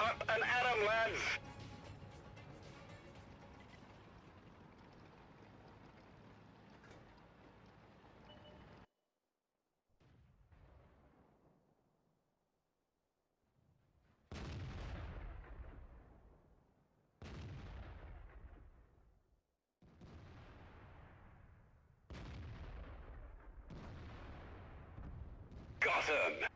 Uh, Up and at 'em, lads! Got 'em!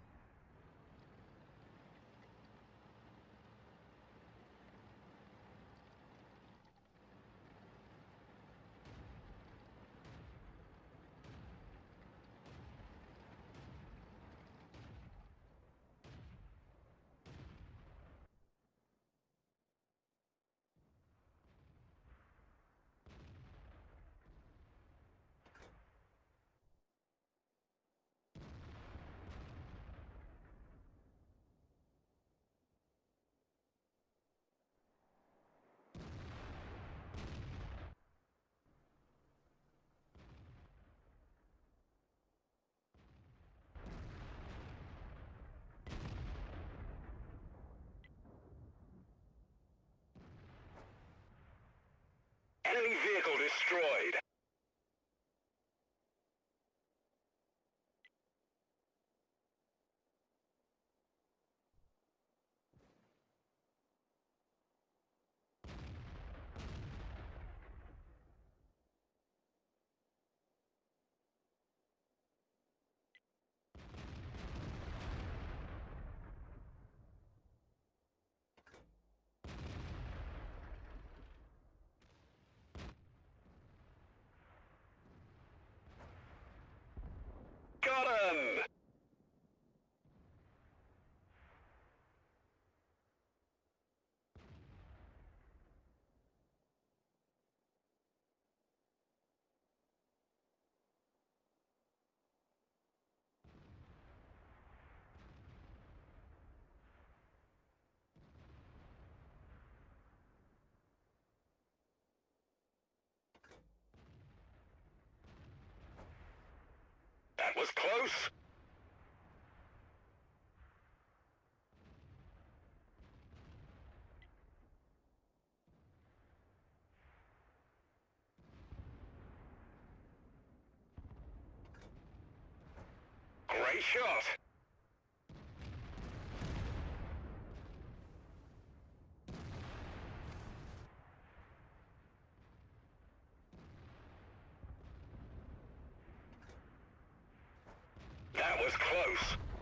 Destroyed. Got 'em! That was close. Great shot. Was close.